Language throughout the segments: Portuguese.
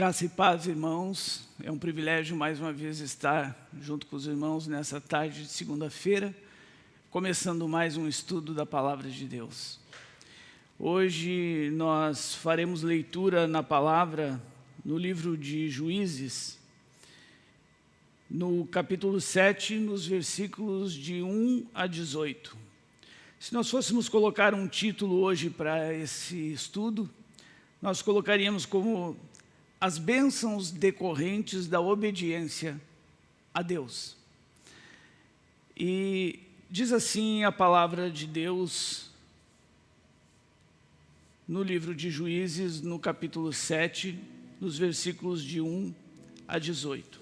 Graça e paz, irmãos. É um privilégio mais uma vez estar junto com os irmãos nessa tarde de segunda-feira, começando mais um estudo da Palavra de Deus. Hoje nós faremos leitura na palavra no livro de Juízes, no capítulo 7, nos versículos de 1 a 18. Se nós fôssemos colocar um título hoje para esse estudo, nós colocaríamos como as bênçãos decorrentes da obediência a Deus. E diz assim a palavra de Deus no livro de Juízes, no capítulo 7, nos versículos de 1 a 18.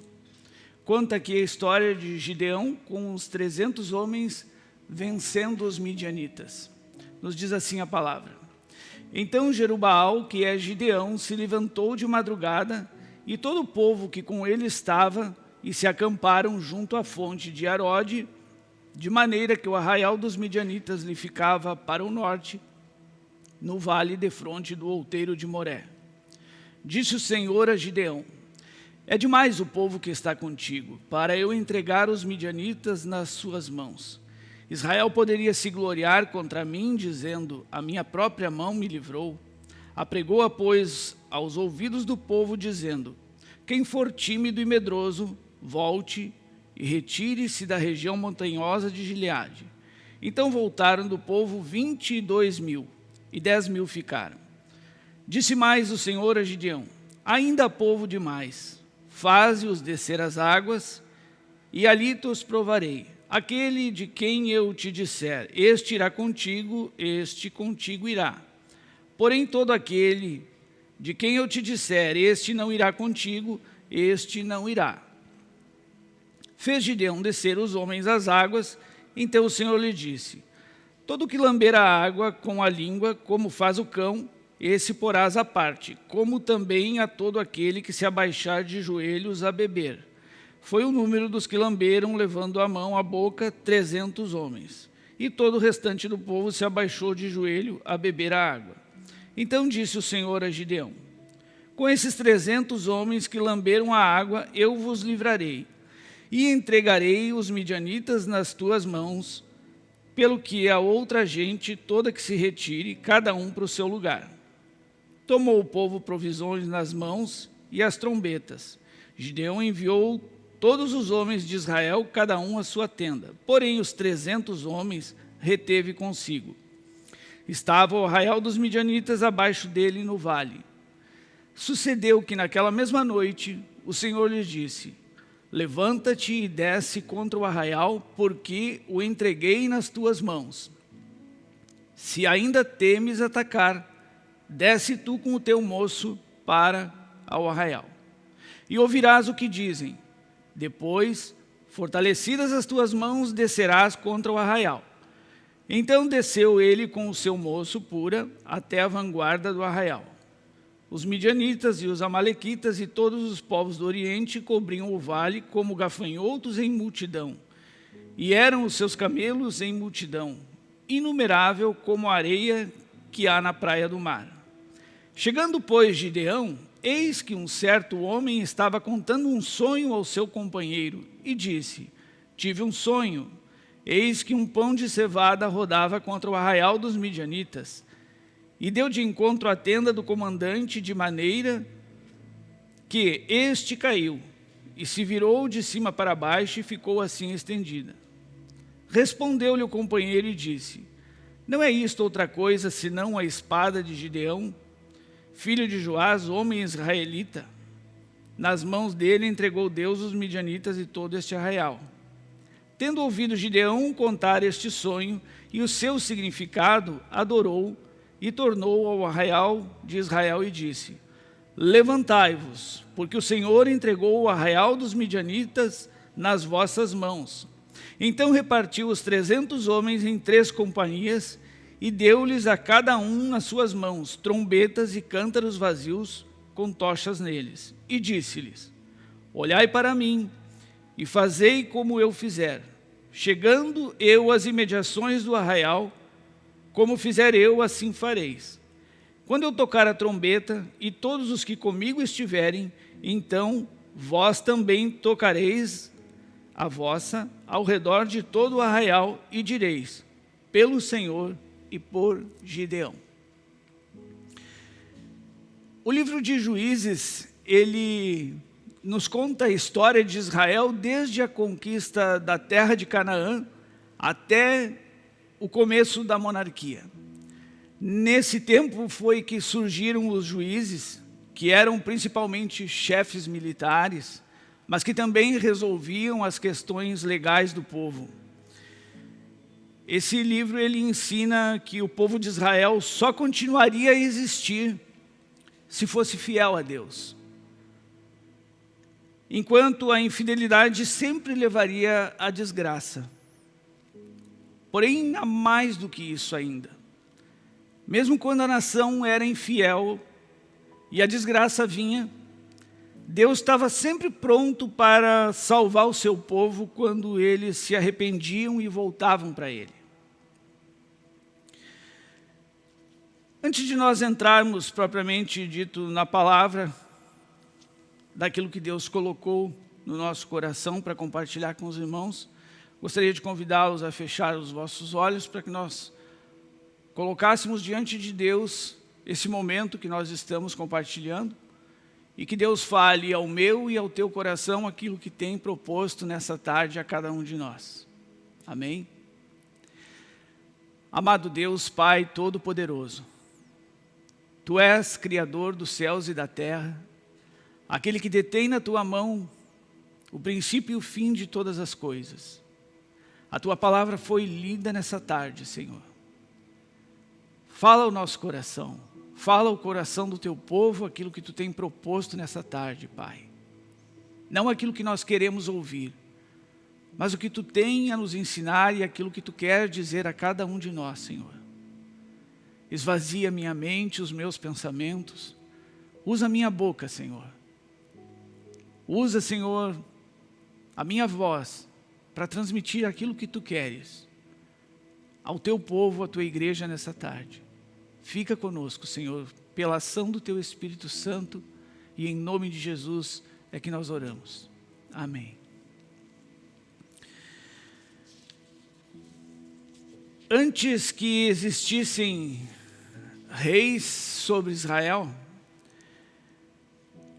Conta aqui a história de Gideão com os 300 homens vencendo os midianitas. Nos diz assim a palavra. Então Jerubaal, que é Gideão, se levantou de madrugada, e todo o povo que com ele estava, e se acamparam junto à fonte de Arode, de maneira que o arraial dos midianitas lhe ficava para o norte, no vale de fronte do outeiro de Moré. Disse o Senhor a Gideão, é demais o povo que está contigo, para eu entregar os midianitas nas suas mãos. Israel poderia se gloriar contra mim, dizendo, a minha própria mão me livrou. Apregou-a, pois, aos ouvidos do povo, dizendo, quem for tímido e medroso, volte e retire-se da região montanhosa de Gileade. Então voltaram do povo vinte e dois mil, e dez mil ficaram. Disse mais o Senhor a Gideão, ainda há povo demais, faze-os descer as águas, e ali te os provarei Aquele de quem eu te disser, este irá contigo, este contigo irá. Porém, todo aquele de quem eu te disser, este não irá contigo, este não irá. Fez Gideão descer os homens às águas, então o Senhor lhe disse, Todo que lamber a água com a língua, como faz o cão, esse porás à parte, como também a todo aquele que se abaixar de joelhos a beber foi o número dos que lamberam, levando a mão à boca, trezentos homens. E todo o restante do povo se abaixou de joelho a beber a água. Então disse o Senhor a Gideão, com esses trezentos homens que lamberam a água, eu vos livrarei, e entregarei os midianitas nas tuas mãos, pelo que a outra gente toda que se retire, cada um para o seu lugar. Tomou o povo provisões nas mãos e as trombetas. Gideão enviou todos os homens de Israel, cada um a sua tenda. Porém, os trezentos homens reteve consigo. Estava o arraial dos midianitas abaixo dele no vale. Sucedeu que naquela mesma noite o Senhor lhes disse, Levanta-te e desce contra o arraial, porque o entreguei nas tuas mãos. Se ainda temes atacar, desce tu com o teu moço para ao arraial. E ouvirás o que dizem, depois, fortalecidas as tuas mãos, descerás contra o arraial. Então desceu ele com o seu moço pura até a vanguarda do arraial. Os midianitas e os amalequitas e todos os povos do Oriente cobriam o vale como gafanhotos em multidão. E eram os seus camelos em multidão, inumerável como a areia que há na praia do mar. Chegando, pois, Gideão, Eis que um certo homem estava contando um sonho ao seu companheiro e disse, tive um sonho, eis que um pão de cevada rodava contra o arraial dos midianitas, e deu de encontro à tenda do comandante de maneira que este caiu, e se virou de cima para baixo e ficou assim estendida. Respondeu-lhe o companheiro e disse, não é isto outra coisa senão a espada de Gideão, filho de Joás, homem israelita. Nas mãos dele entregou Deus os midianitas e todo este arraial. Tendo ouvido Gideão contar este sonho e o seu significado, adorou e tornou ao arraial de Israel e disse, Levantai-vos, porque o Senhor entregou o arraial dos midianitas nas vossas mãos. Então repartiu os trezentos homens em três companhias e deu-lhes a cada um nas suas mãos trombetas e cântaros vazios com tochas neles. E disse-lhes, olhai para mim e fazei como eu fizer. Chegando eu às imediações do arraial, como fizer eu, assim fareis. quando eu tocar a trombeta e todos os que comigo estiverem, então vós também tocareis a vossa ao redor de todo o arraial e direis, pelo Senhor e por Gideão. O livro de Juízes, ele nos conta a história de Israel desde a conquista da terra de Canaã até o começo da monarquia. Nesse tempo foi que surgiram os juízes, que eram principalmente chefes militares, mas que também resolviam as questões legais do povo. Esse livro ele ensina que o povo de Israel só continuaria a existir se fosse fiel a Deus. Enquanto a infidelidade sempre levaria à desgraça. Porém, há mais do que isso ainda. Mesmo quando a nação era infiel e a desgraça vinha, Deus estava sempre pronto para salvar o seu povo quando eles se arrependiam e voltavam para Ele. Antes de nós entrarmos propriamente dito na palavra, daquilo que Deus colocou no nosso coração para compartilhar com os irmãos, gostaria de convidá-los a fechar os vossos olhos para que nós colocássemos diante de Deus esse momento que nós estamos compartilhando e que Deus fale ao meu e ao teu coração aquilo que tem proposto nessa tarde a cada um de nós. Amém? Amado Deus, Pai Todo-Poderoso, Tu és Criador dos céus e da terra, aquele que detém na Tua mão o princípio e o fim de todas as coisas. A Tua palavra foi lida nessa tarde, Senhor. Fala o nosso coração. Fala o coração do teu povo aquilo que tu tem proposto nessa tarde, Pai. Não aquilo que nós queremos ouvir, mas o que tu tem a nos ensinar e aquilo que tu quer dizer a cada um de nós, Senhor. Esvazia minha mente, os meus pensamentos. Usa minha boca, Senhor. Usa, Senhor, a minha voz para transmitir aquilo que tu queres ao teu povo, à tua igreja nessa tarde. Fica conosco, Senhor, pela ação do Teu Espírito Santo e em nome de Jesus é que nós oramos. Amém. Antes que existissem reis sobre Israel,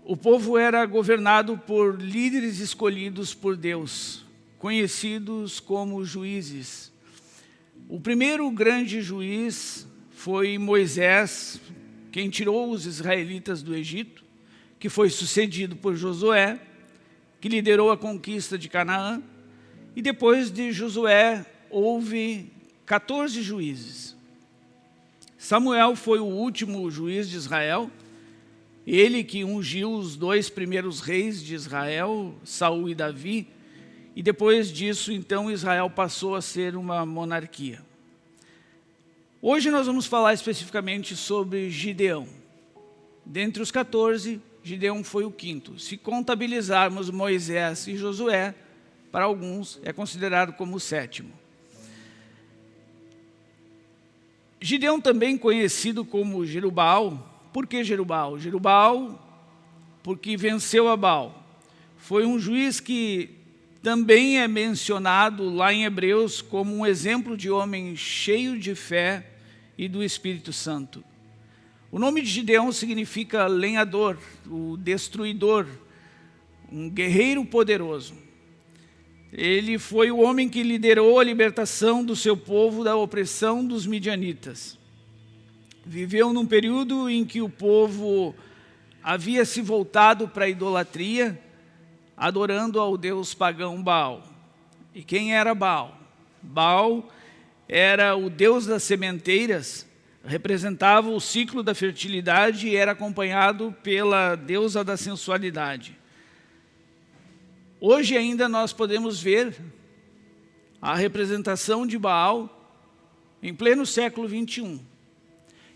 o povo era governado por líderes escolhidos por Deus, conhecidos como juízes. O primeiro grande juiz foi Moisés quem tirou os israelitas do Egito, que foi sucedido por Josué, que liderou a conquista de Canaã, e depois de Josué houve 14 juízes. Samuel foi o último juiz de Israel, ele que ungiu os dois primeiros reis de Israel, Saul e Davi, e depois disso, então, Israel passou a ser uma monarquia. Hoje nós vamos falar especificamente sobre Gideão. Dentre os 14, Gideão foi o quinto. Se contabilizarmos Moisés e Josué, para alguns é considerado como o sétimo. Gideão também conhecido como Jerubal. Por que Jerubal? Jerubal porque venceu a Baal. Foi um juiz que também é mencionado lá em Hebreus como um exemplo de homem cheio de fé e do Espírito Santo. O nome de Gideão significa lenhador, o destruidor, um guerreiro poderoso. Ele foi o homem que liderou a libertação do seu povo da opressão dos midianitas. Viveu num período em que o povo havia se voltado para a idolatria, adorando ao deus pagão Baal. E quem era Baal? Baal era o deus das sementeiras, representava o ciclo da fertilidade e era acompanhado pela deusa da sensualidade. Hoje ainda nós podemos ver a representação de Baal em pleno século 21.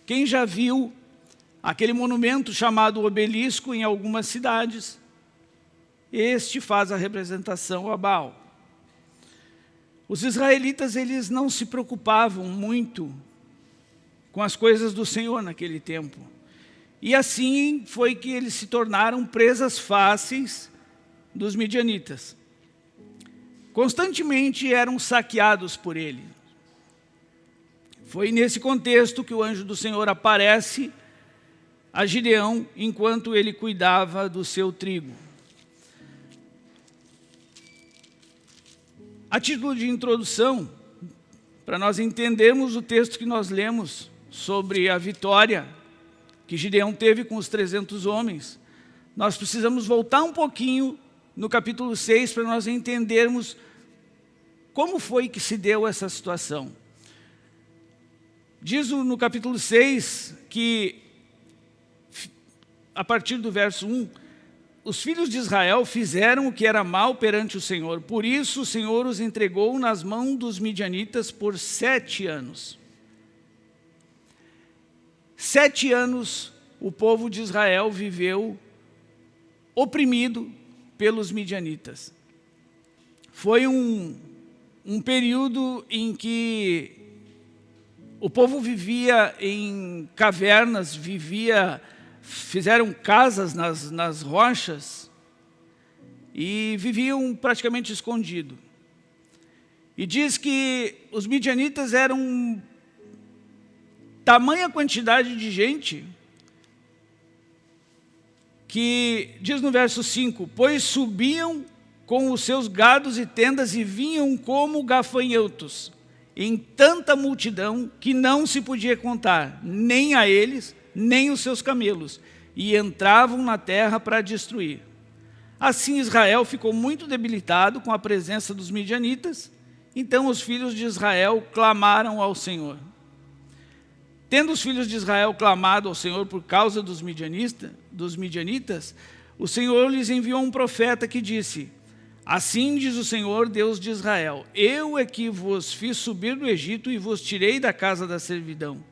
Quem já viu aquele monumento chamado obelisco em algumas cidades, este faz a representação a Baal. Os israelitas eles não se preocupavam muito com as coisas do Senhor naquele tempo. E assim foi que eles se tornaram presas fáceis dos midianitas. Constantemente eram saqueados por ele. Foi nesse contexto que o anjo do Senhor aparece a Gideão enquanto ele cuidava do seu trigo. A título de introdução, para nós entendermos o texto que nós lemos sobre a vitória que Gideão teve com os 300 homens, nós precisamos voltar um pouquinho no capítulo 6 para nós entendermos como foi que se deu essa situação. Diz no capítulo 6 que, a partir do verso 1, os filhos de Israel fizeram o que era mal perante o Senhor. Por isso o Senhor os entregou nas mãos dos midianitas por sete anos. Sete anos o povo de Israel viveu oprimido pelos midianitas. Foi um, um período em que o povo vivia em cavernas, vivia fizeram casas nas, nas rochas e viviam praticamente escondidos. E diz que os midianitas eram tamanha quantidade de gente que, diz no verso 5, pois subiam com os seus gados e tendas e vinham como gafanhotos, em tanta multidão que não se podia contar, nem a eles, nem os seus camelos, e entravam na terra para destruir. Assim Israel ficou muito debilitado com a presença dos midianitas, então os filhos de Israel clamaram ao Senhor. Tendo os filhos de Israel clamado ao Senhor por causa dos, midianista, dos midianitas, o Senhor lhes enviou um profeta que disse, Assim diz o Senhor, Deus de Israel, Eu é que vos fiz subir do Egito e vos tirei da casa da servidão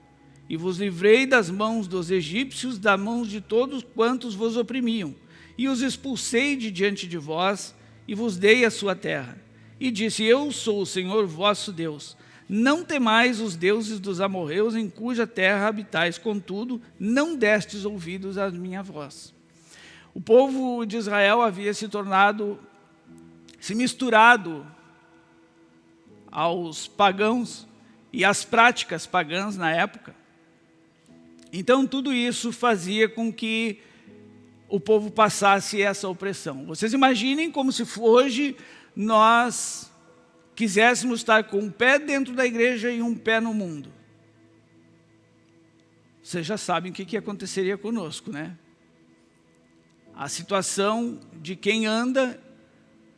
e vos livrei das mãos dos egípcios, da mão de todos quantos vos oprimiam, e os expulsei de diante de vós, e vos dei a sua terra. E disse, eu sou o Senhor vosso Deus. Não temais os deuses dos amorreus, em cuja terra habitais, contudo, não destes ouvidos à minha voz. O povo de Israel havia se tornado, se misturado aos pagãos e às práticas pagãs na época. Então, tudo isso fazia com que o povo passasse essa opressão. Vocês imaginem como se hoje nós quiséssemos estar com um pé dentro da igreja e um pé no mundo. Vocês já sabem o que, que aconteceria conosco, né? A situação de quem anda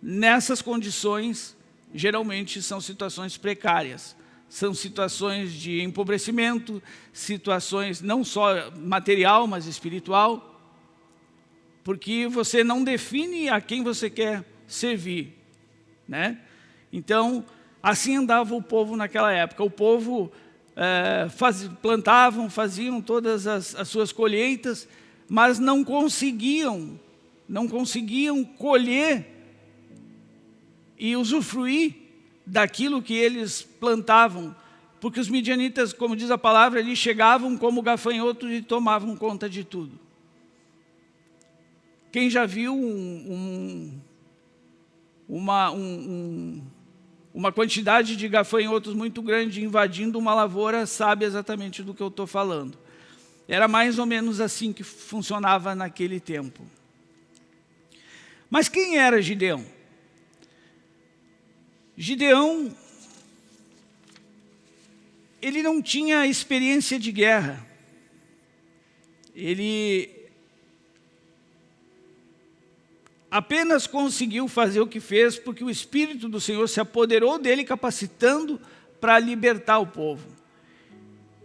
nessas condições geralmente são situações precárias são situações de empobrecimento, situações não só material, mas espiritual, porque você não define a quem você quer servir. Né? Então, assim andava o povo naquela época. O povo é, faz, plantavam, faziam todas as, as suas colheitas, mas não conseguiam, não conseguiam colher e usufruir daquilo que eles plantavam, porque os midianitas, como diz a palavra, eles chegavam como gafanhotos e tomavam conta de tudo. Quem já viu um, um, uma, um, uma quantidade de gafanhotos muito grande invadindo uma lavoura sabe exatamente do que eu estou falando. Era mais ou menos assim que funcionava naquele tempo. Mas quem era Gideão? Gideão, ele não tinha experiência de guerra. Ele apenas conseguiu fazer o que fez porque o Espírito do Senhor se apoderou dele, capacitando para libertar o povo.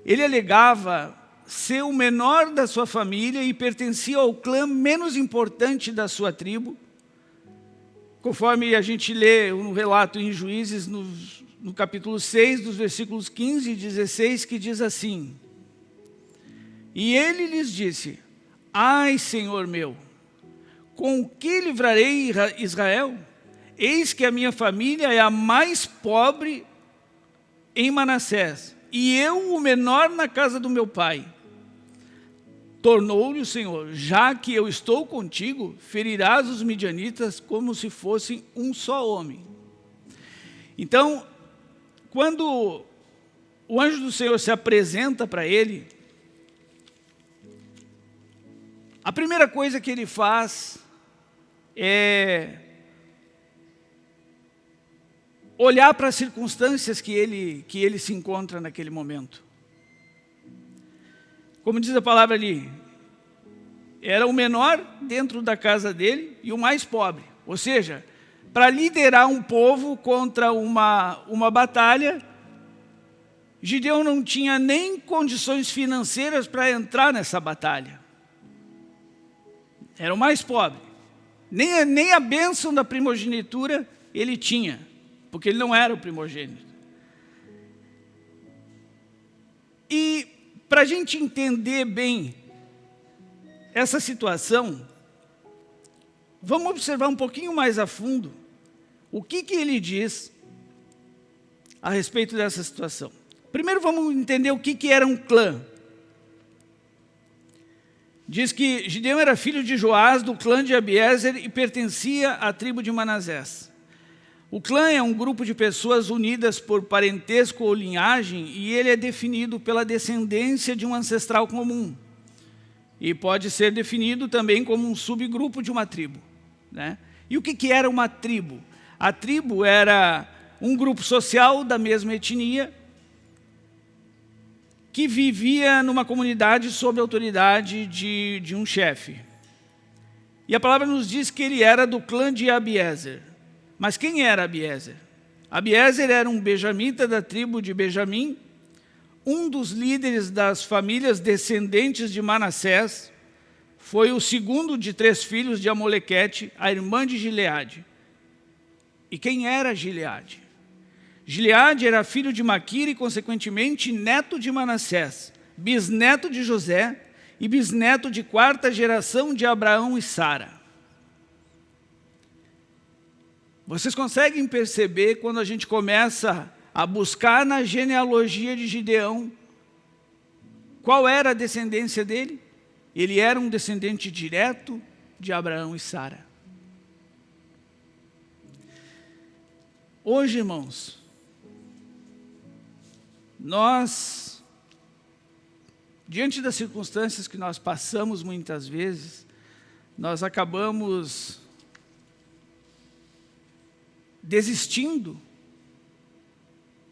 Ele alegava ser o menor da sua família e pertencia ao clã menos importante da sua tribo, Conforme a gente lê no relato em Juízes, no, no capítulo 6, dos versículos 15 e 16, que diz assim, E ele lhes disse, Ai, Senhor meu, com que livrarei Israel? Eis que a minha família é a mais pobre em Manassés, e eu o menor na casa do meu pai. Tornou-lhe o Senhor, já que eu estou contigo, ferirás os midianitas como se fossem um só homem. Então, quando o anjo do Senhor se apresenta para ele, a primeira coisa que ele faz é olhar para as circunstâncias que ele, que ele se encontra naquele momento. Como diz a palavra ali, era o menor dentro da casa dele e o mais pobre. Ou seja, para liderar um povo contra uma, uma batalha, Gideão não tinha nem condições financeiras para entrar nessa batalha. Era o mais pobre. Nem, nem a bênção da primogenitura ele tinha, porque ele não era o primogênito. E para a gente entender bem essa situação, vamos observar um pouquinho mais a fundo o que, que ele diz a respeito dessa situação. Primeiro vamos entender o que, que era um clã. Diz que Gideão era filho de Joás, do clã de Abiezer, e pertencia à tribo de Manasés. O clã é um grupo de pessoas unidas por parentesco ou linhagem, e ele é definido pela descendência de um ancestral comum. E pode ser definido também como um subgrupo de uma tribo. Né? E o que, que era uma tribo? A tribo era um grupo social da mesma etnia, que vivia numa comunidade sob a autoridade de, de um chefe. E a palavra nos diz que ele era do clã de Abiezer. Mas quem era Abiezer? Abiezer era um benjamita da tribo de Benjamim, um dos líderes das famílias descendentes de Manassés, foi o segundo de três filhos de Amolequete, a irmã de Gileade. E quem era Gileade? Gileade era filho de Maquir e, consequentemente, neto de Manassés, bisneto de José e bisneto de quarta geração de Abraão e Sara. Vocês conseguem perceber quando a gente começa a buscar na genealogia de Gideão qual era a descendência dele? Ele era um descendente direto de Abraão e Sara. Hoje, irmãos, nós, diante das circunstâncias que nós passamos muitas vezes, nós acabamos desistindo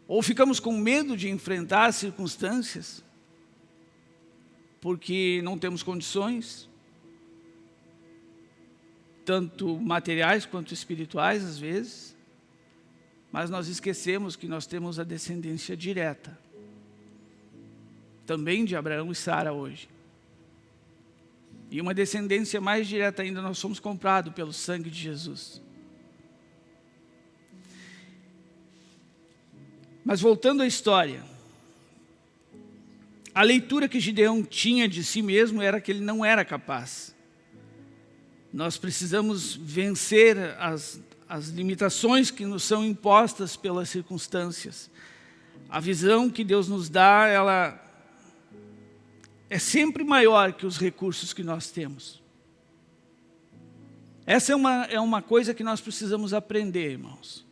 ou ficamos com medo de enfrentar as circunstâncias porque não temos condições, tanto materiais quanto espirituais às vezes, mas nós esquecemos que nós temos a descendência direta, também de Abraão e Sara hoje. E uma descendência mais direta ainda, nós somos comprados pelo sangue de Jesus. Mas voltando à história, a leitura que Gideão tinha de si mesmo era que ele não era capaz. Nós precisamos vencer as as limitações que nos são impostas pelas circunstâncias. A visão que Deus nos dá, ela é sempre maior que os recursos que nós temos. Essa é uma, é uma coisa que nós precisamos aprender, irmãos.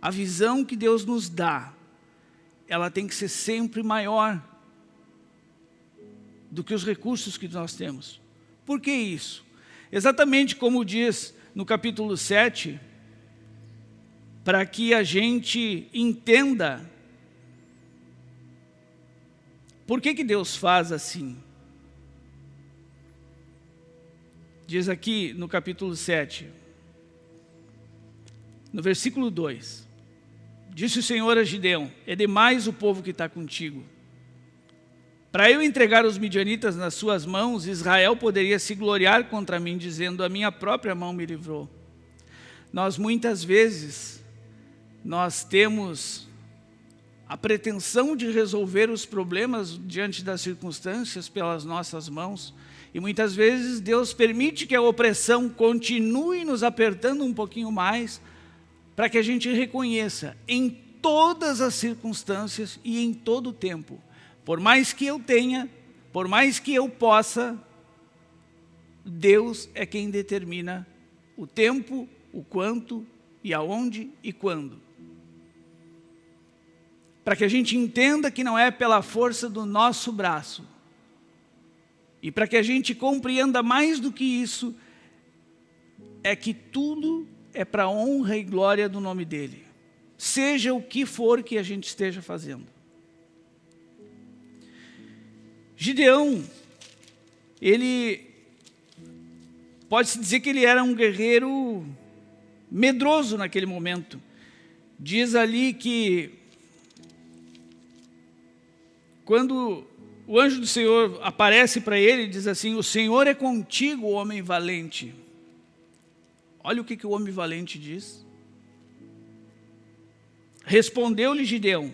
A visão que Deus nos dá, ela tem que ser sempre maior do que os recursos que nós temos. Por que isso? Exatamente como diz no capítulo 7, para que a gente entenda por que, que Deus faz assim. Diz aqui no capítulo 7, no versículo 2, Disse o Senhor a Gideão, é demais o povo que está contigo. Para eu entregar os midianitas nas suas mãos, Israel poderia se gloriar contra mim, dizendo, a minha própria mão me livrou. Nós muitas vezes, nós temos a pretensão de resolver os problemas diante das circunstâncias pelas nossas mãos, e muitas vezes Deus permite que a opressão continue nos apertando um pouquinho mais, para que a gente reconheça, em todas as circunstâncias e em todo o tempo. Por mais que eu tenha, por mais que eu possa, Deus é quem determina o tempo, o quanto e aonde e quando. Para que a gente entenda que não é pela força do nosso braço. E para que a gente compreenda mais do que isso, é que tudo é para honra e glória do nome dEle. Seja o que for que a gente esteja fazendo. Gideão, ele pode-se dizer que ele era um guerreiro medroso naquele momento. Diz ali que quando o anjo do Senhor aparece para ele, diz assim, o Senhor é contigo, homem valente. Olha o que, que o homem valente diz. Respondeu-lhe Gideão,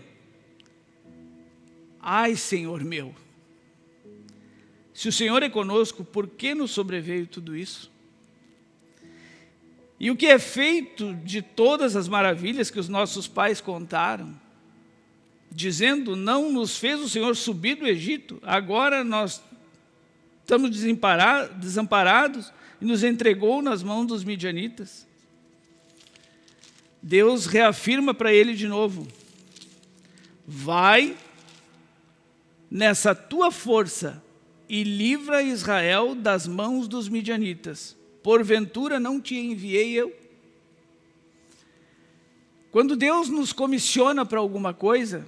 ai, Senhor meu, se o Senhor é conosco, por que nos sobreveio tudo isso? E o que é feito de todas as maravilhas que os nossos pais contaram, dizendo, não nos fez o Senhor subir do Egito, agora nós estamos desamparados e nos entregou nas mãos dos midianitas. Deus reafirma para ele de novo, vai nessa tua força e livra Israel das mãos dos midianitas. Porventura não te enviei eu? Quando Deus nos comissiona para alguma coisa,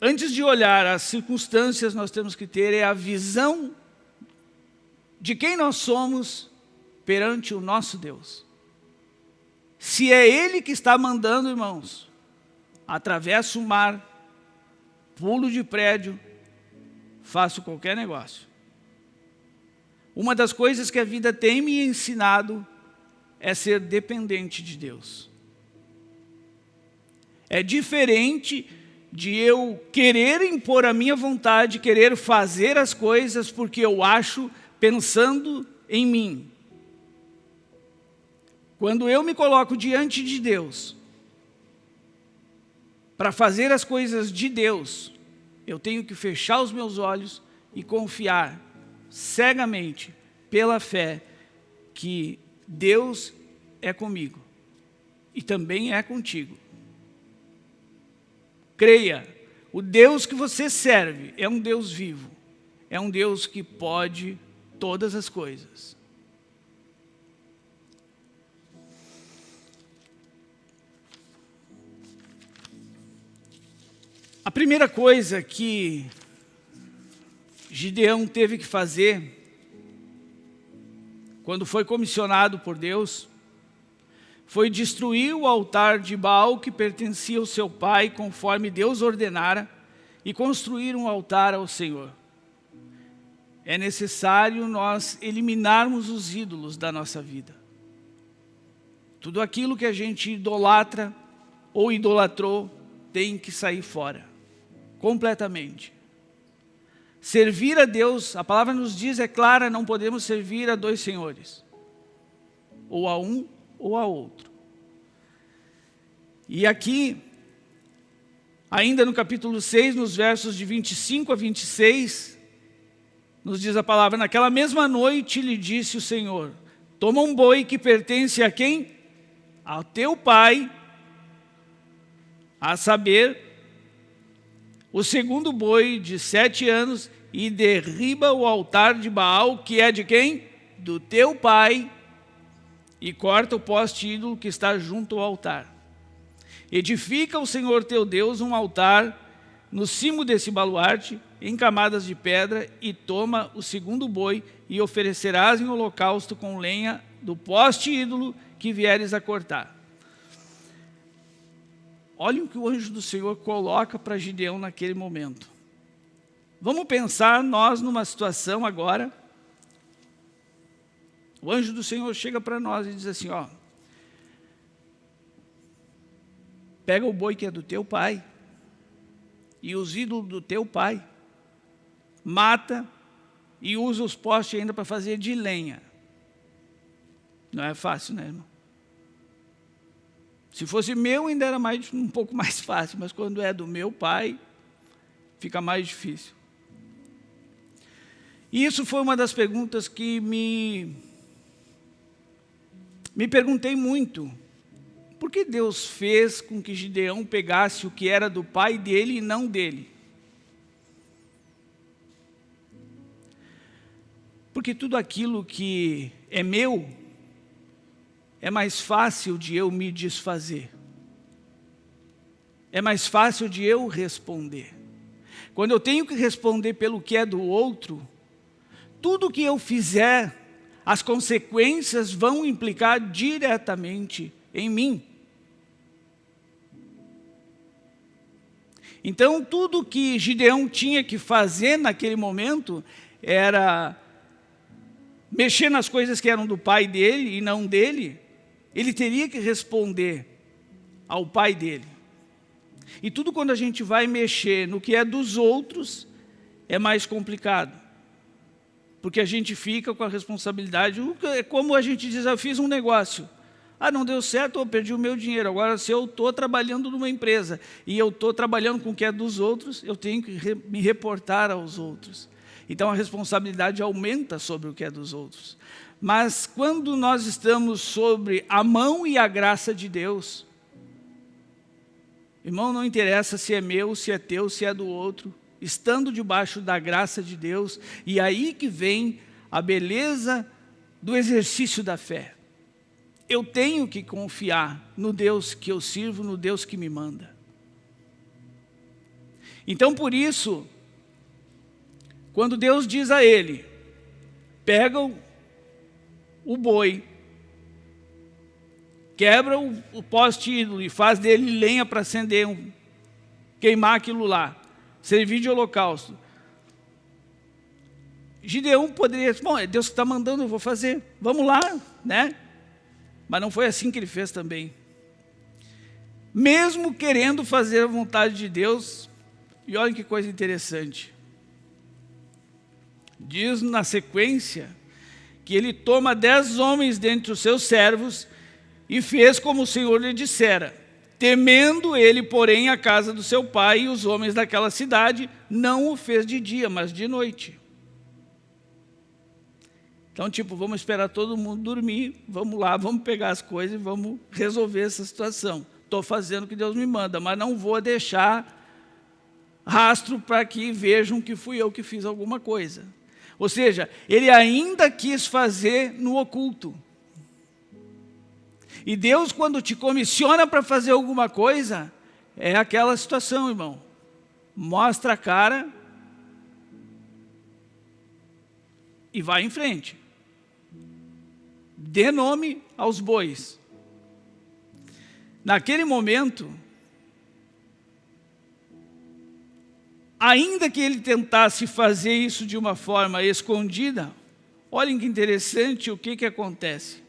antes de olhar as circunstâncias, nós temos que ter é a visão de quem nós somos perante o nosso Deus. Se é Ele que está mandando, irmãos, atravessa o mar, pulo de prédio, faço qualquer negócio. Uma das coisas que a vida tem me ensinado é ser dependente de Deus. É diferente de eu querer impor a minha vontade, querer fazer as coisas porque eu acho, pensando em mim. Quando eu me coloco diante de Deus, para fazer as coisas de Deus, eu tenho que fechar os meus olhos e confiar cegamente, pela fé, que Deus é comigo e também é contigo. Creia, o Deus que você serve é um Deus vivo, é um Deus que pode todas as coisas. A primeira coisa que Gideão teve que fazer, quando foi comissionado por Deus, foi destruir o altar de Baal que pertencia ao seu pai, conforme Deus ordenara, e construir um altar ao Senhor. É necessário nós eliminarmos os ídolos da nossa vida. Tudo aquilo que a gente idolatra ou idolatrou tem que sair fora completamente. Servir a Deus, a palavra nos diz, é clara, não podemos servir a dois senhores. Ou a um ou a outro. E aqui, ainda no capítulo 6, nos versos de 25 a 26, nos diz a palavra, naquela mesma noite lhe disse o Senhor, toma um boi que pertence a quem? Ao teu pai, a saber, o segundo boi de sete anos e derriba o altar de Baal, que é de quem? Do teu pai, e corta o poste ídolo que está junto ao altar. Edifica o Senhor teu Deus um altar no cimo desse baluarte, em camadas de pedra, e toma o segundo boi, e oferecerás em holocausto com lenha do poste ídolo que vieres a cortar. Olhem o que o anjo do Senhor coloca para Gideão naquele momento. Vamos pensar nós numa situação agora. O anjo do Senhor chega para nós e diz assim, ó, pega o boi que é do teu pai e os ídolos do teu pai, mata e usa os postes ainda para fazer de lenha. Não é fácil, né, irmão? Se fosse meu, ainda era mais, um pouco mais fácil, mas quando é do meu pai, fica mais difícil. E isso foi uma das perguntas que me, me perguntei muito. Por que Deus fez com que Gideão pegasse o que era do pai dele e não dele? Porque tudo aquilo que é meu, é mais fácil de eu me desfazer. É mais fácil de eu responder. Quando eu tenho que responder pelo que é do outro, tudo que eu fizer, as consequências vão implicar diretamente em mim. Então, tudo que Gideão tinha que fazer naquele momento era mexer nas coisas que eram do pai dele e não dele, ele teria que responder ao pai dele. E tudo quando a gente vai mexer no que é dos outros, é mais complicado. Porque a gente fica com a responsabilidade, é como a gente diz, eu fiz um negócio. Ah, não deu certo, eu perdi o meu dinheiro. Agora, se eu estou trabalhando numa empresa e eu estou trabalhando com o que é dos outros, eu tenho que me reportar aos outros. Então a responsabilidade aumenta sobre o que é dos outros. Mas quando nós estamos sobre a mão e a graça de Deus, irmão, não interessa se é meu, se é teu, se é do outro, estando debaixo da graça de Deus, e aí que vem a beleza do exercício da fé. Eu tenho que confiar no Deus que eu sirvo, no Deus que me manda. Então, por isso, quando Deus diz a ele, pega o, boi, quebra o, o poste ídolo e faz dele lenha para acender, um, queimar aquilo lá, servir de holocausto. Gideão poderia bom, é Deus que está mandando, eu vou fazer, vamos lá, né? Mas não foi assim que ele fez também. Mesmo querendo fazer a vontade de Deus, e olha que coisa interessante, diz na sequência que ele toma dez homens dentre os seus servos e fez como o Senhor lhe dissera. Temendo ele, porém, a casa do seu pai e os homens daquela cidade, não o fez de dia, mas de noite. Então, tipo, vamos esperar todo mundo dormir, vamos lá, vamos pegar as coisas e vamos resolver essa situação. Estou fazendo o que Deus me manda, mas não vou deixar rastro para que vejam que fui eu que fiz alguma coisa. Ou seja, ele ainda quis fazer no oculto. E Deus, quando te comissiona para fazer alguma coisa, é aquela situação, irmão. Mostra a cara e vai em frente. Dê nome aos bois. Naquele momento, ainda que ele tentasse fazer isso de uma forma escondida, olhem que interessante o que, que acontece.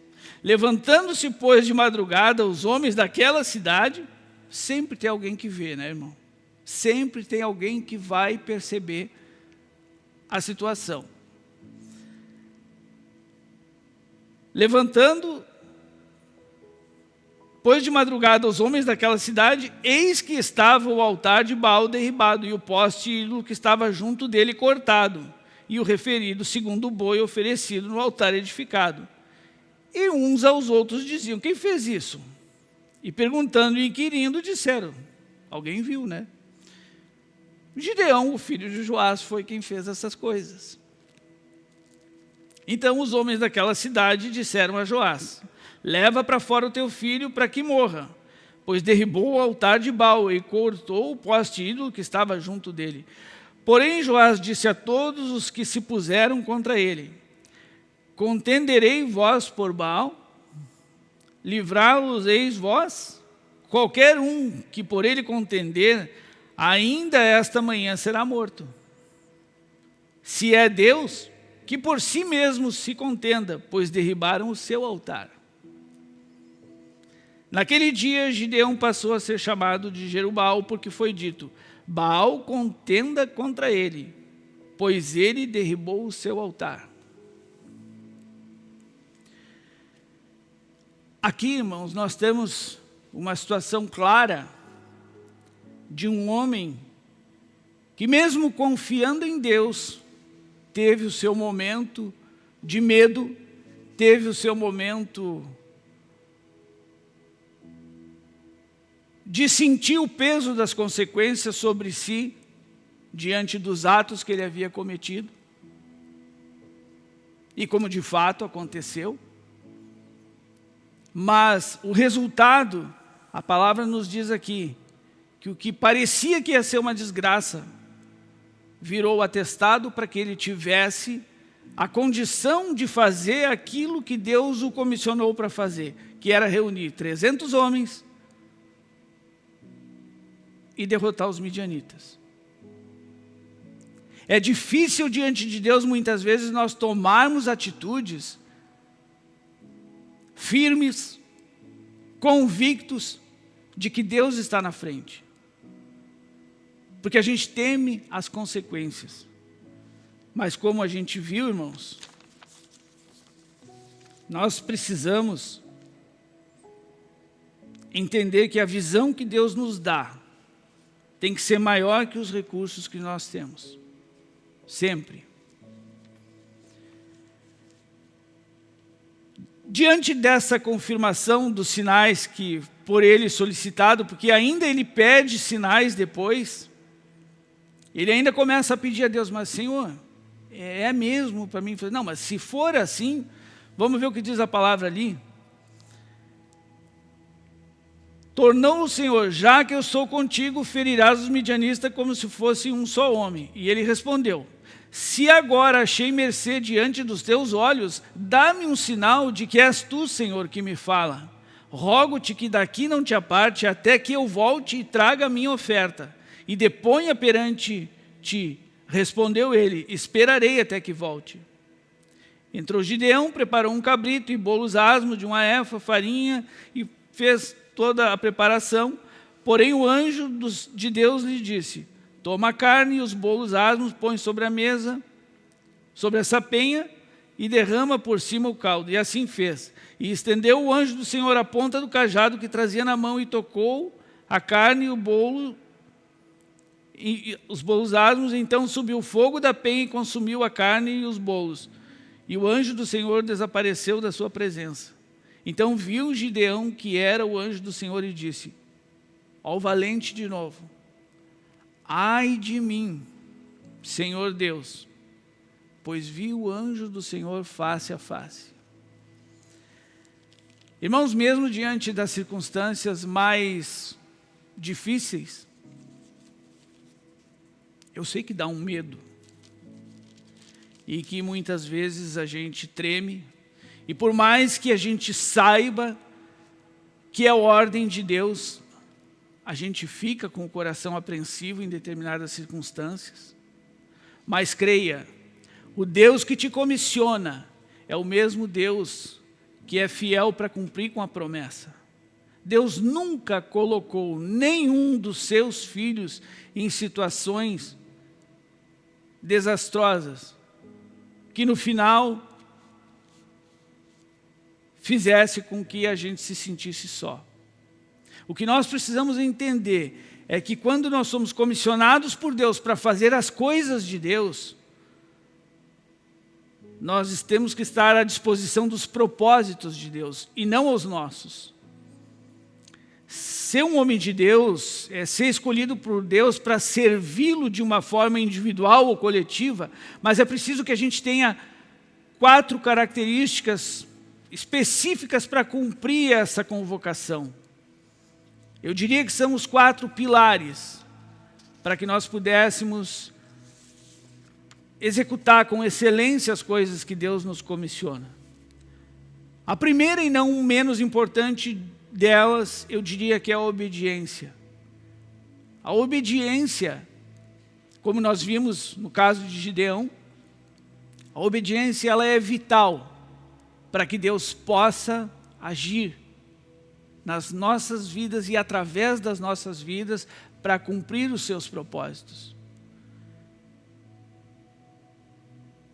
Levantando-se, pois, de madrugada, os homens daquela cidade, sempre tem alguém que vê, né, irmão? Sempre tem alguém que vai perceber a situação. Levantando Pois de madrugada os homens daquela cidade, eis que estava o altar de Baal derribado e o poste ídolo que estava junto dele cortado, e o referido segundo o boi oferecido no altar edificado. E uns aos outros diziam, quem fez isso? E perguntando e inquirindo, disseram, alguém viu, né? Gideão, o filho de Joás, foi quem fez essas coisas. Então os homens daquela cidade disseram a Joás, leva para fora o teu filho para que morra, pois derribou o altar de Baal e cortou o poste ídolo que estava junto dele. Porém Joás disse a todos os que se puseram contra ele, contenderei vós por Baal? Livrá-los-eis vós? Qualquer um que por ele contender, ainda esta manhã será morto. Se é Deus, que por si mesmo se contenda, pois derribaram o seu altar. Naquele dia, Gideão passou a ser chamado de Jerubal, porque foi dito, Baal contenda contra ele, pois ele derribou o seu altar. Aqui, irmãos, nós temos uma situação clara de um homem que mesmo confiando em Deus, teve o seu momento de medo, teve o seu momento de sentir o peso das consequências sobre si, diante dos atos que ele havia cometido. E como de fato aconteceu. Mas o resultado, a palavra nos diz aqui, que o que parecia que ia ser uma desgraça, virou atestado para que ele tivesse a condição de fazer aquilo que Deus o comissionou para fazer, que era reunir 300 homens e derrotar os midianitas. É difícil diante de Deus, muitas vezes, nós tomarmos atitudes firmes, convictos de que Deus está na frente. Porque a gente teme as consequências. Mas como a gente viu, irmãos, nós precisamos entender que a visão que Deus nos dá tem que ser maior que os recursos que nós temos. Sempre. Diante dessa confirmação dos sinais que por ele solicitado, porque ainda ele pede sinais depois, ele ainda começa a pedir a Deus, mas Senhor, é mesmo para mim? Não, mas se for assim, vamos ver o que diz a palavra ali. Tornou o Senhor, já que eu sou contigo, ferirás os midianistas como se fosse um só homem. E ele respondeu, se agora achei mercê diante dos teus olhos, dá-me um sinal de que és tu, Senhor, que me fala. Rogo-te que daqui não te aparte, até que eu volte e traga a minha oferta e deponha perante ti. Respondeu ele, esperarei até que volte. Entrou Gideão, preparou um cabrito e bolos asmos de uma efa, farinha, e fez toda a preparação. Porém o anjo de Deus lhe disse, toma a carne e os bolos asmos, põe sobre a mesa, sobre essa penha, e derrama por cima o caldo. E assim fez. E estendeu o anjo do Senhor a ponta do cajado que trazia na mão e tocou a carne e o bolo e, os bolos asmos, então subiu o fogo da penha e consumiu a carne e os bolos. E o anjo do Senhor desapareceu da sua presença. Então viu Gideão que era o anjo do Senhor e disse, ao valente de novo, ai de mim, Senhor Deus, pois vi o anjo do Senhor face a face. Irmãos, mesmo diante das circunstâncias mais difíceis, eu sei que dá um medo. E que muitas vezes a gente treme. E por mais que a gente saiba que é ordem de Deus, a gente fica com o coração apreensivo em determinadas circunstâncias. Mas creia, o Deus que te comissiona é o mesmo Deus que é fiel para cumprir com a promessa. Deus nunca colocou nenhum dos seus filhos em situações desastrosas, que no final fizesse com que a gente se sentisse só. O que nós precisamos entender é que quando nós somos comissionados por Deus para fazer as coisas de Deus, nós temos que estar à disposição dos propósitos de Deus e não aos nossos ser um homem de Deus, é ser escolhido por Deus para servi-lo de uma forma individual ou coletiva, mas é preciso que a gente tenha quatro características específicas para cumprir essa convocação. Eu diria que são os quatro pilares para que nós pudéssemos executar com excelência as coisas que Deus nos comissiona. A primeira e não menos importante delas, eu diria que é a obediência. A obediência, como nós vimos no caso de Gideão, a obediência ela é vital para que Deus possa agir nas nossas vidas e através das nossas vidas para cumprir os seus propósitos.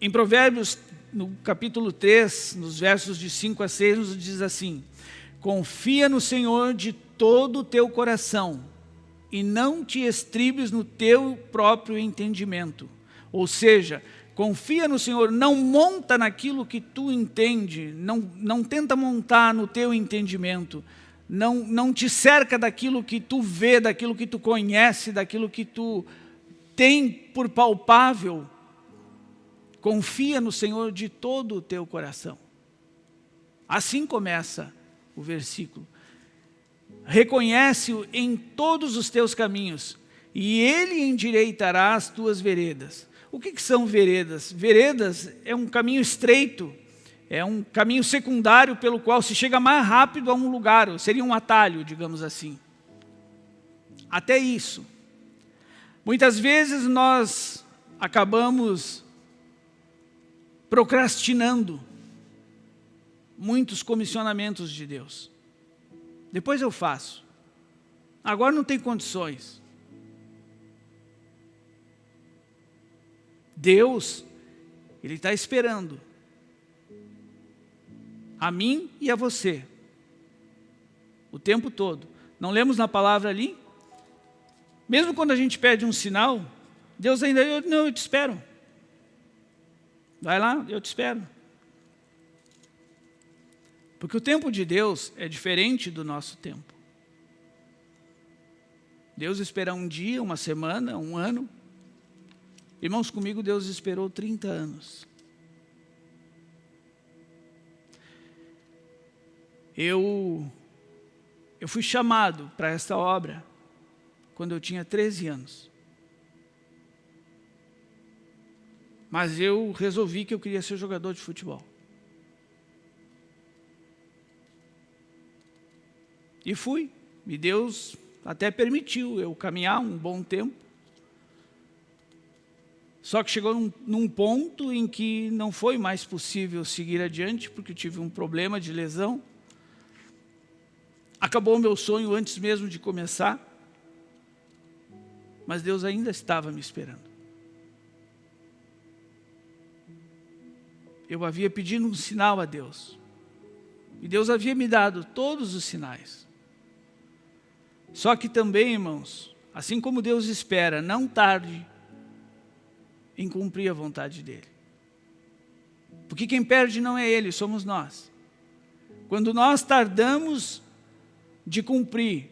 Em Provérbios, no capítulo 3, nos versos de 5 a 6, nos diz assim, Confia no Senhor de todo o teu coração e não te estribes no teu próprio entendimento. Ou seja, confia no Senhor, não monta naquilo que tu entende, não, não tenta montar no teu entendimento, não, não te cerca daquilo que tu vê, daquilo que tu conhece, daquilo que tu tem por palpável. Confia no Senhor de todo o teu coração. Assim começa o versículo. Reconhece-o em todos os teus caminhos, e ele endireitará as tuas veredas. O que, que são veredas? Veredas é um caminho estreito, é um caminho secundário pelo qual se chega mais rápido a um lugar, seria um atalho, digamos assim. Até isso. Muitas vezes nós acabamos procrastinando muitos comissionamentos de Deus. Depois eu faço. Agora não tem condições. Deus, Ele está esperando a mim e a você, o tempo todo. Não lemos na palavra ali? Mesmo quando a gente pede um sinal, Deus ainda, eu, não, eu te espero. Vai lá, eu te espero. Porque o tempo de Deus é diferente do nosso tempo. Deus espera um dia, uma semana, um ano. Irmãos, comigo Deus esperou 30 anos. Eu, eu fui chamado para esta obra quando eu tinha 13 anos. Mas eu resolvi que eu queria ser jogador de futebol. E fui. E Deus até permitiu eu caminhar um bom tempo. Só que chegou num, num, ponto em que não foi mais possível seguir adiante, porque tive um problema de lesão. Acabou o meu sonho antes mesmo de começar. Mas Deus ainda estava me esperando. Eu havia pedido um sinal a Deus. E Deus havia me dado todos os sinais. Só que também, irmãos, assim como Deus espera, não tarde em cumprir a vontade dEle. Porque quem perde não é Ele, somos nós. Quando nós tardamos de cumprir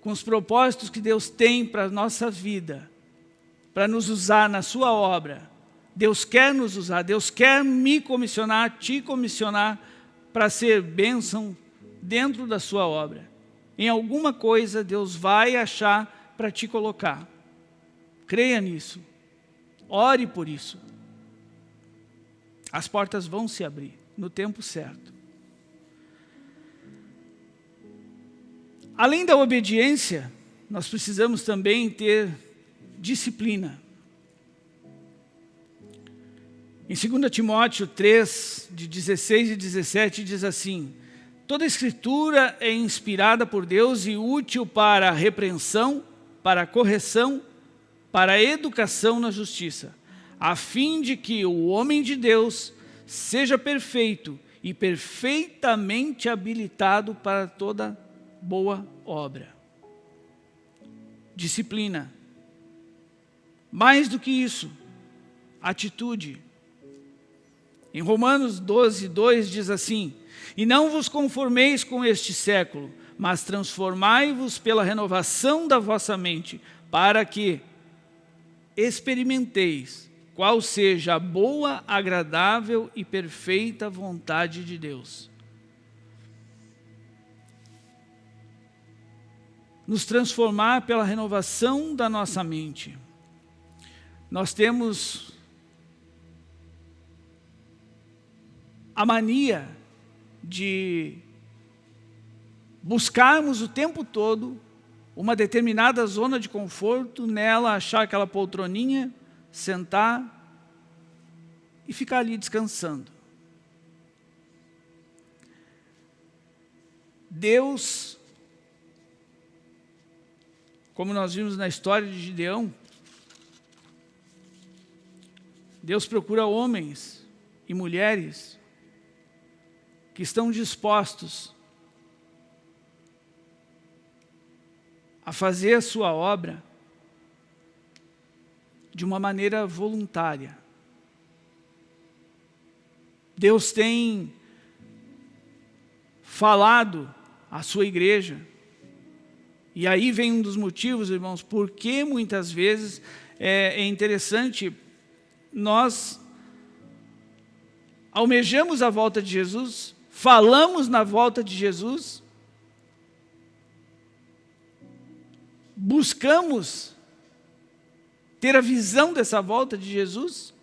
com os propósitos que Deus tem para a nossa vida, para nos usar na sua obra, Deus quer nos usar, Deus quer me comissionar, te comissionar para ser bênção dentro da sua obra em alguma coisa Deus vai achar para te colocar. Creia nisso. Ore por isso. As portas vão se abrir no tempo certo. Além da obediência, nós precisamos também ter disciplina. Em 2 Timóteo 3, de 16 e 17, diz assim, Toda a escritura é inspirada por Deus e útil para a repreensão, para a correção, para a educação na justiça, a fim de que o homem de Deus seja perfeito e perfeitamente habilitado para toda boa obra. Disciplina. Mais do que isso, atitude. Em Romanos 12, 2 diz assim, e não vos conformeis com este século, mas transformai-vos pela renovação da vossa mente, para que experimenteis qual seja a boa, agradável e perfeita vontade de Deus. Nos transformar pela renovação da nossa mente. Nós temos a mania de buscarmos o tempo todo uma determinada zona de conforto, nela achar aquela poltroninha, sentar e ficar ali descansando. Deus, como nós vimos na história de Gideão, Deus procura homens e mulheres que estão dispostos a fazer a sua obra de uma maneira voluntária. Deus tem falado à sua igreja. E aí vem um dos motivos, irmãos, porque muitas vezes é, é interessante nós almejamos a volta de Jesus, falamos na volta de Jesus, buscamos ter a visão dessa volta de Jesus,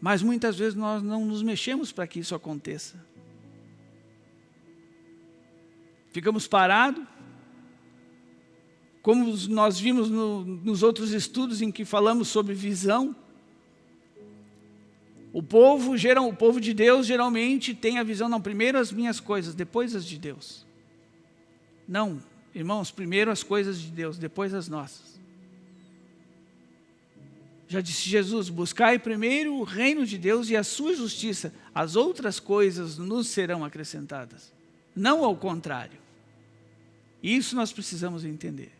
mas muitas vezes nós não nos mexemos para que isso aconteça. Ficamos parados, como nós vimos no, nos outros estudos em que falamos sobre visão, o povo, geral, o povo de Deus geralmente tem a visão, não, primeiro as minhas coisas, depois as de Deus. Não, irmãos, primeiro as coisas de Deus, depois as nossas. Já disse Jesus, buscai primeiro o reino de Deus e a sua justiça, as outras coisas nos serão acrescentadas. Não ao contrário. Isso nós precisamos entender.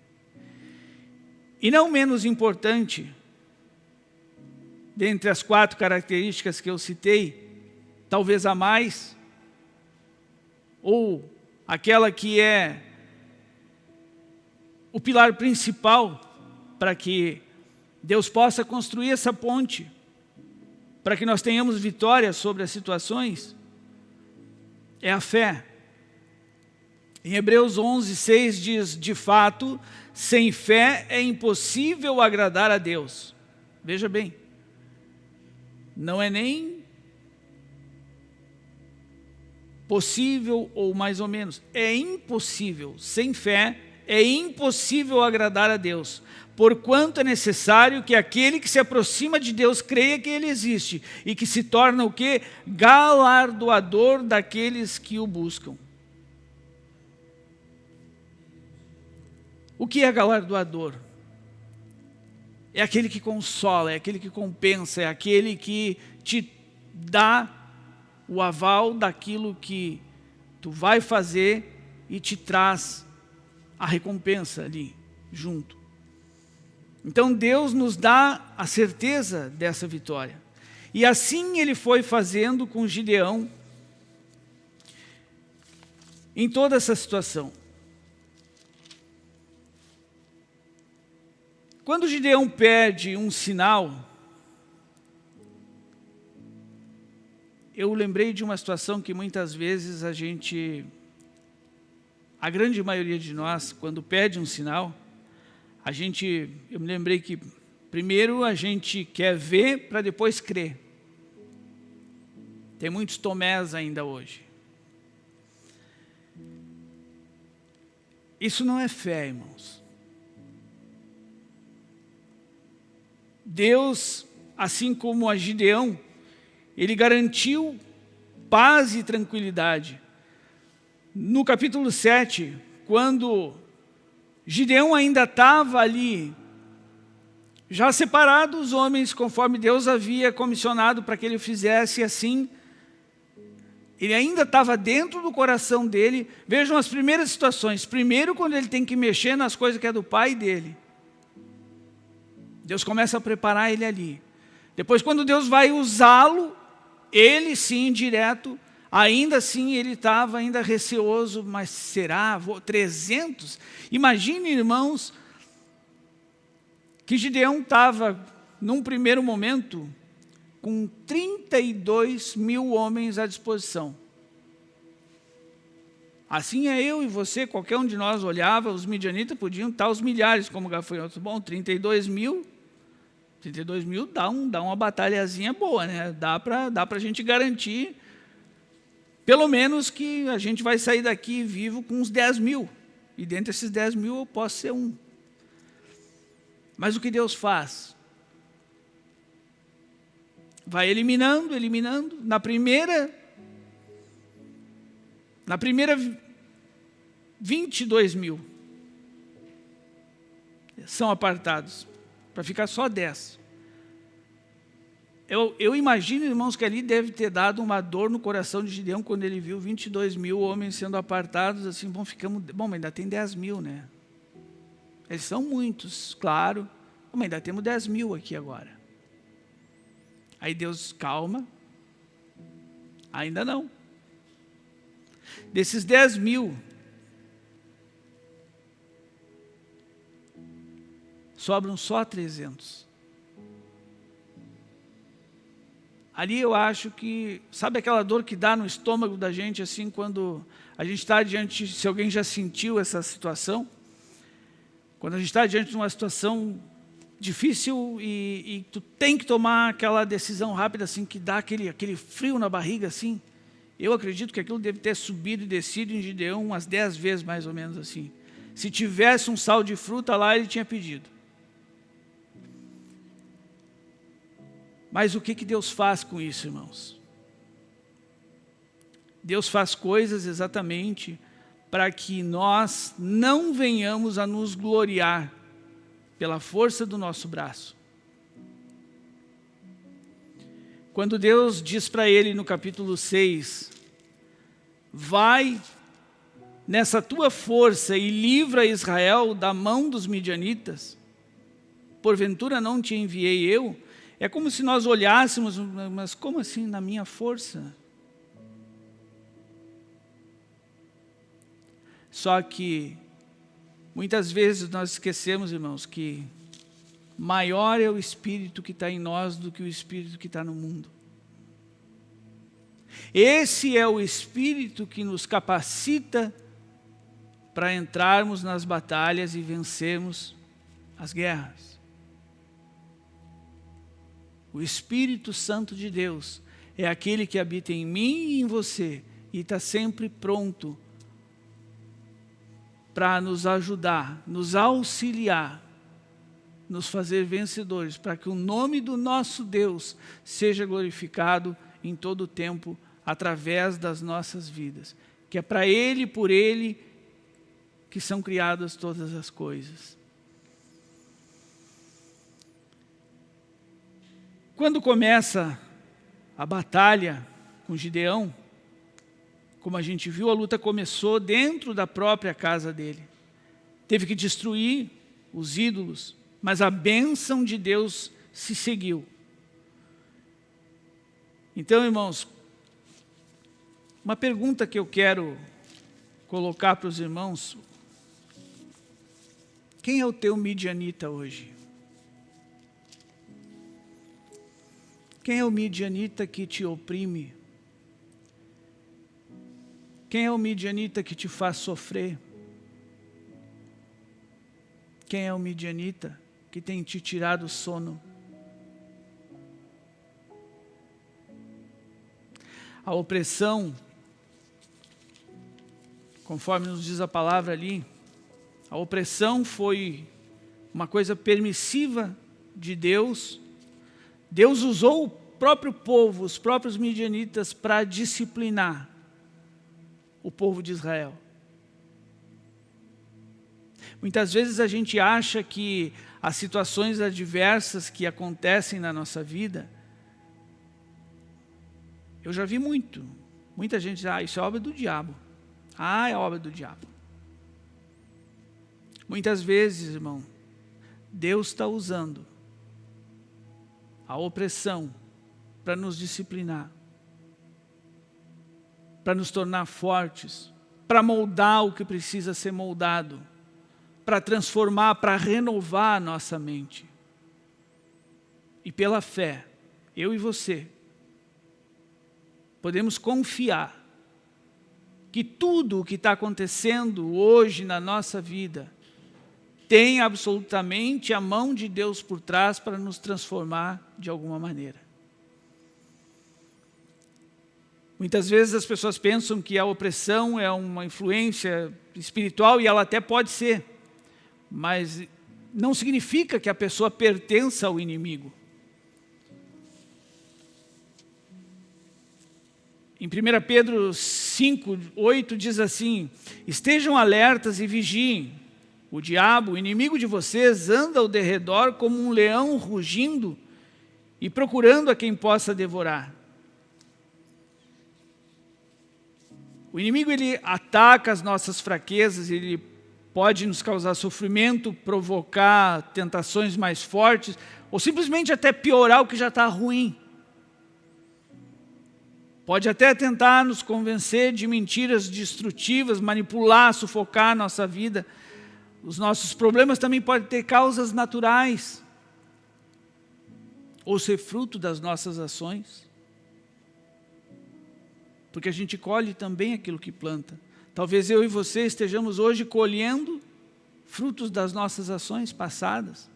E não menos importante, dentre as quatro características que eu citei, talvez a mais, ou aquela que é o pilar principal para que Deus possa construir essa ponte, para que nós tenhamos vitória sobre as situações, é a fé. Em Hebreus 11, 6 diz, de fato, sem fé é impossível agradar a Deus. Veja bem, não é nem possível ou mais ou menos, é impossível. Sem fé, é impossível agradar a Deus, porquanto é necessário que aquele que se aproxima de Deus creia que Ele existe e que se torna o que? Galardoador daqueles que o buscam. O que é galardoador? é aquele que consola, é aquele que compensa, é aquele que te dá o aval daquilo que tu vai fazer e te traz a recompensa ali, junto. Então Deus nos dá a certeza dessa vitória. E assim ele foi fazendo com Gideão em toda essa situação. Quando Gideão pede um sinal, eu lembrei de uma situação que muitas vezes a gente, a grande maioria de nós, quando pede um sinal, a gente, eu me lembrei que primeiro a gente quer ver para depois crer. Tem muitos tomés ainda hoje. Isso não é fé, irmãos. Deus, assim como a Gideão, ele garantiu paz e tranquilidade. No capítulo 7, quando Gideão ainda estava ali, já separado os homens, conforme Deus havia comissionado para que ele fizesse assim, ele ainda estava dentro do coração dele. Vejam as primeiras situações. Primeiro, quando ele tem que mexer nas coisas que é do pai dele. Deus começa a preparar ele ali. Depois, quando Deus vai usá-lo, ele sim, direto, ainda assim ele estava ainda receoso, mas será? Vou, 300? Imagine, irmãos, que Gideão estava, num primeiro momento, com 32 mil homens à disposição. Assim é eu e você, qualquer um de nós olhava, os midianitas podiam estar os milhares como gafanhotos. Bom, 32 mil 32 mil dá, um, dá uma batalhazinha boa, né? Dá para dá a gente garantir, pelo menos que a gente vai sair daqui vivo com uns 10 mil. E dentre esses 10 mil eu posso ser um. Mas o que Deus faz? Vai eliminando, eliminando. Na primeira, na primeira 22 mil são apartados para ficar só 10. Eu, eu imagino, irmãos, que ali deve ter dado uma dor no coração de Gideão quando ele viu 22 mil homens sendo apartados, assim, bom, ficamos, bom, mas ainda tem 10 mil, né? Eles são muitos, claro, mas ainda temos 10 mil aqui agora. Aí Deus, calma, ainda não. Desses 10 mil, sobram só 300. Ali eu acho que, sabe aquela dor que dá no estômago da gente, assim, quando a gente está diante, se alguém já sentiu essa situação, quando a gente está diante de uma situação difícil e, e, tu tem que tomar aquela decisão rápida, assim, que dá aquele, aquele frio na barriga, assim, eu acredito que aquilo deve ter subido e descido em Gideão umas dez vezes, mais ou menos assim. Se tivesse um sal de fruta lá, ele tinha pedido. Mas o que, que Deus faz com isso, irmãos? Deus faz coisas exatamente para que nós não venhamos a nos gloriar pela força do nosso braço. Quando Deus diz para ele no capítulo 6, vai nessa tua força e livra Israel da mão dos midianitas, porventura não te enviei eu? É como se nós olhássemos, mas como assim na minha força? Só que muitas vezes nós esquecemos, irmãos, que maior é o Espírito que está em nós do que o Espírito que está no mundo. Esse é o Espírito que nos capacita para entrarmos nas batalhas e vencermos as guerras. O Espírito Santo de Deus é aquele que habita em mim e em você e está sempre pronto para nos ajudar, nos auxiliar, nos fazer vencedores, para que o nome do nosso Deus seja glorificado em todo o tempo através das nossas vidas. Que é para Ele e por Ele que são criadas todas as coisas. Quando começa a batalha com Gideão, como a gente viu, a luta começou dentro da própria casa dele. Teve que destruir os ídolos, mas a bênção de Deus se seguiu. Então, irmãos, uma pergunta que eu quero colocar para os irmãos, quem é o teu midianita hoje? Quem é o midianita que te oprime? Quem é o midianita que te faz sofrer? Quem é o midianita que tem te tirado o sono? A opressão, conforme nos diz a palavra ali, a opressão foi uma coisa permissiva de Deus Deus usou o próprio povo, os próprios midianitas, para disciplinar o povo de Israel. Muitas vezes a gente acha que as situações adversas que acontecem na nossa vida, eu já vi muito, muita gente diz, ah, isso é obra do diabo. Ah, é obra do diabo. Muitas vezes, irmão, Deus está usando a opressão para nos disciplinar, para nos tornar fortes, para moldar o que precisa ser moldado, para transformar, para renovar a nossa mente. E pela fé, eu e você, podemos confiar que tudo o que está acontecendo hoje na nossa vida tem absolutamente a mão de Deus por trás para nos transformar de alguma maneira. Muitas vezes as pessoas pensam que a opressão é uma influência espiritual e ela até pode ser, mas não significa que a pessoa pertença ao inimigo. Em 1 Pedro 5, 8 diz assim, estejam alertas e vigiem, o diabo, o inimigo de vocês, anda ao derredor como um leão rugindo e procurando a quem possa devorar. O inimigo ele ataca as nossas fraquezas, ele pode nos causar sofrimento, provocar tentações mais fortes, ou simplesmente até piorar o que já está ruim. Pode até tentar nos convencer de mentiras destrutivas, manipular, sufocar a nossa vida. Os nossos problemas também podem ter causas naturais, ou ser fruto das nossas ações porque a gente colhe também aquilo que planta. Talvez eu e você estejamos hoje colhendo frutos das nossas ações passadas.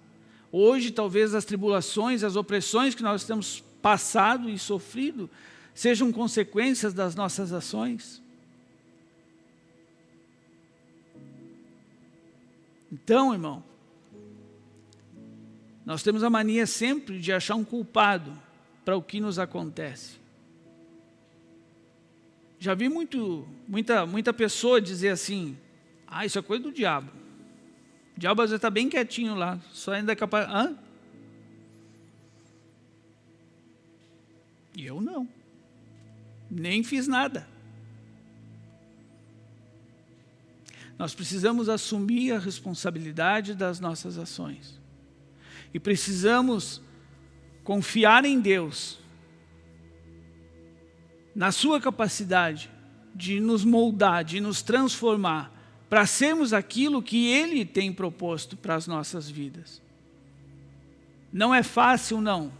Hoje, talvez as tribulações, as opressões que nós temos passado e sofrido sejam consequências das nossas ações. Então, irmão, nós temos a mania sempre de achar um culpado para o que nos acontece. Já vi muito, muita, muita pessoa dizer assim, ah, isso é coisa do diabo. O diabo às vezes está bem quietinho lá, só ainda é capaz... Hã? E eu não. Nem fiz nada. Nós precisamos assumir a responsabilidade das nossas ações. E precisamos confiar em Deus na sua capacidade de nos moldar, de nos transformar, para sermos aquilo que Ele tem proposto para as nossas vidas. Não é fácil, não.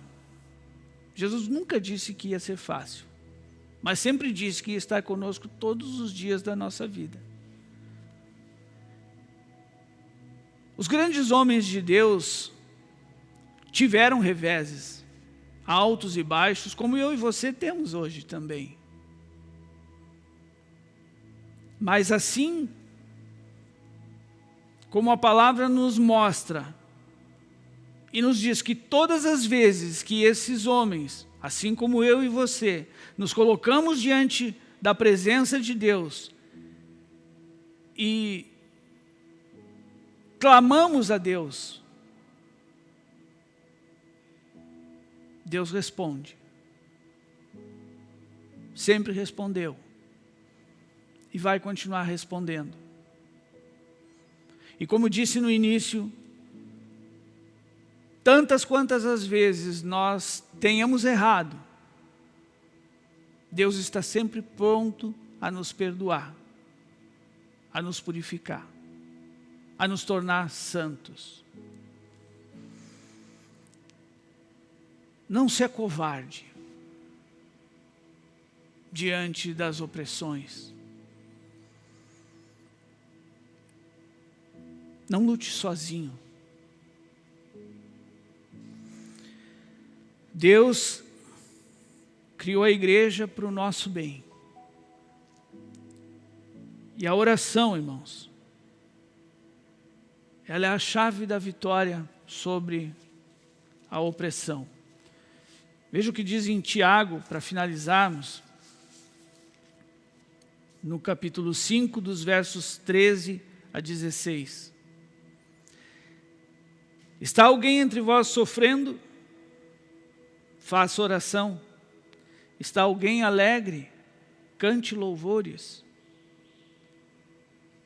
Jesus nunca disse que ia ser fácil, mas sempre disse que ia estar conosco todos os dias da nossa vida. Os grandes homens de Deus tiveram reveses, altos e baixos, como eu e você temos hoje também. Mas assim, como a palavra nos mostra, e nos diz que todas as vezes que esses homens, assim como eu e você, nos colocamos diante da presença de Deus e clamamos a Deus, Deus responde. Sempre respondeu. E vai continuar respondendo. E como disse no início, tantas quantas as vezes nós tenhamos errado, Deus está sempre pronto a nos perdoar, a nos purificar, a nos tornar santos. Não se acovarde diante das opressões. Não lute sozinho. Deus criou a igreja para o nosso bem. E a oração, irmãos, ela é a chave da vitória sobre a opressão. Veja o que diz em Tiago, para finalizarmos, no capítulo 5, dos versos 13 a 16. Está alguém entre vós sofrendo? Faça oração. Está alguém alegre? Cante louvores.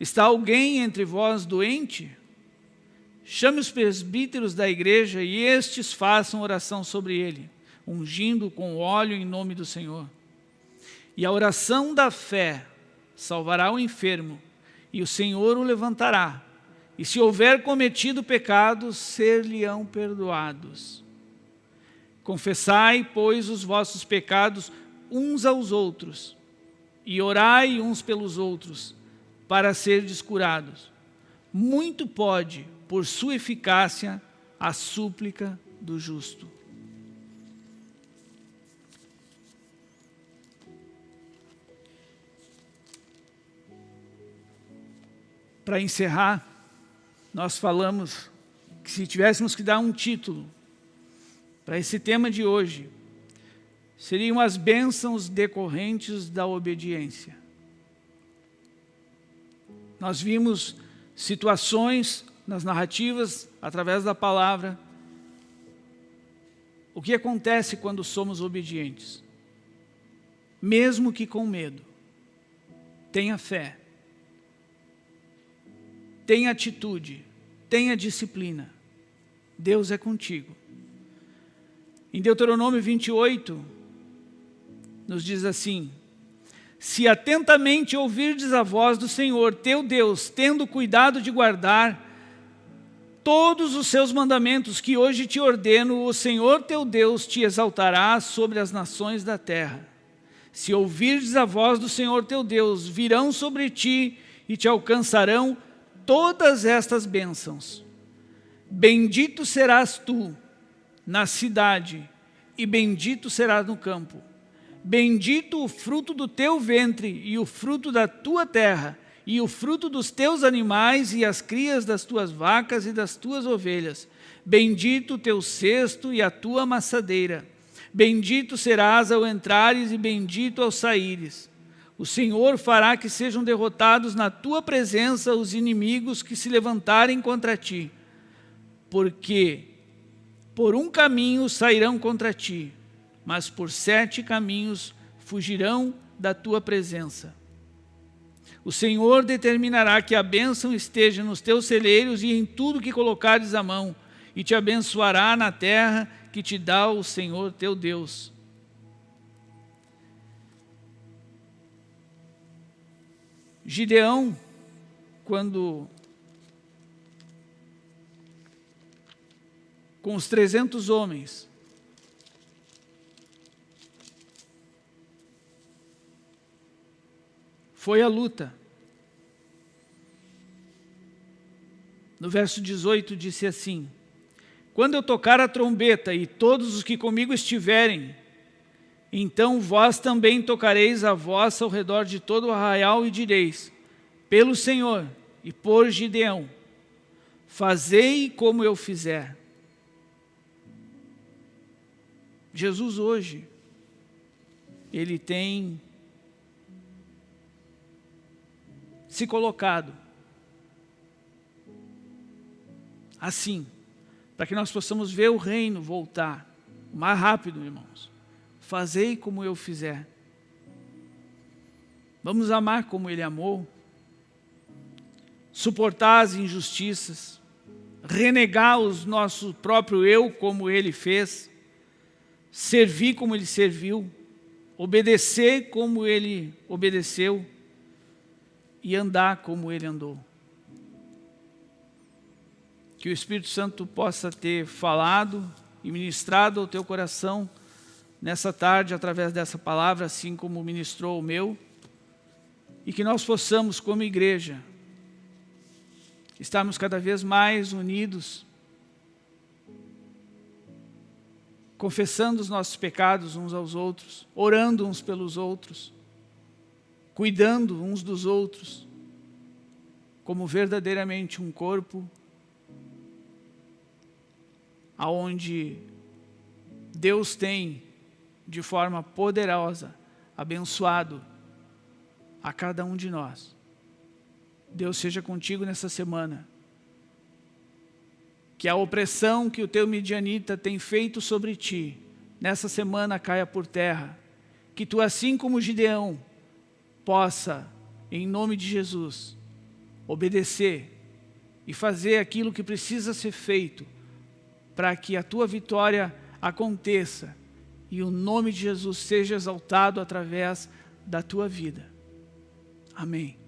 Está alguém entre vós doente? Chame os presbíteros da igreja e estes façam oração sobre ele ungindo com óleo em nome do Senhor. E a oração da fé salvará o enfermo, e o Senhor o levantará. E se houver cometido pecados, ser-lhe-ão perdoados. Confessai, pois, os vossos pecados uns aos outros, e orai uns pelos outros, para serdes curados. Muito pode, por sua eficácia, a súplica do justo. para encerrar, nós falamos que se tivéssemos que dar um título para esse tema de hoje, seriam as bênçãos decorrentes da obediência. Nós vimos situações nas narrativas, através da palavra, O que acontece quando somos obedientes? Mesmo que com medo, tenha fé, tenha atitude, tenha disciplina. Deus é contigo. Em Deuteronômio 28, nos diz assim, Se atentamente ouvirdes a voz do Senhor, teu Deus, tendo cuidado de guardar todos os seus mandamentos que hoje te ordeno, o Senhor teu Deus te exaltará sobre as nações da terra. Se ouvirdes a voz do Senhor teu Deus, virão sobre ti e te alcançarão todas estas bênçãos. Bendito serás tu na cidade, e bendito serás no campo. Bendito o fruto do teu ventre e o fruto da tua terra, e o fruto dos teus animais e as crias das tuas vacas e das tuas ovelhas. Bendito o teu cesto e a tua amassadeira. Bendito serás ao entrares e bendito ao saíres. O Senhor fará que sejam derrotados na tua presença os inimigos que se levantarem contra ti. Porque por um caminho sairão contra ti, mas por sete caminhos fugirão da tua presença. O Senhor determinará que a bênção esteja nos teus celeiros e em tudo que colocares a mão, e te abençoará na terra que te dá o Senhor teu Deus. Gideão, quando com os 300 homens, foi a luta. No verso 18 disse assim, Quando eu tocar a trombeta e todos os que comigo estiverem, então vós também tocareis a voz ao redor de todo o arraial e direis, pelo Senhor e por Gideão, fazei como eu fizer. Jesus hoje, ele tem se colocado. Assim, para que nós possamos ver o reino voltar mais rápido, irmãos. Fazei como eu fizer. Vamos amar como ele amou, suportar as injustiças, renegar o nosso próprio eu como ele fez, servir como ele serviu, obedecer como ele obedeceu e andar como ele andou. Que o Espírito Santo possa ter falado e ministrado ao teu coração nessa tarde através dessa palavra, assim como ministrou o meu, e que nós possamos, como igreja, estarmos cada vez mais unidos, confessando os nossos pecados uns aos outros, orando uns pelos outros, cuidando uns dos outros, como verdadeiramente um corpo aonde Deus tem de forma poderosa abençoado a cada um de nós. Deus seja contigo nessa semana. Que a opressão que o teu midianita tem feito sobre ti, nessa semana caia por terra. Que tu, assim como Gideão, possa, em nome de Jesus, obedecer e fazer aquilo que precisa ser feito para que a tua vitória aconteça e o nome de Jesus seja exaltado através da tua vida. Amém.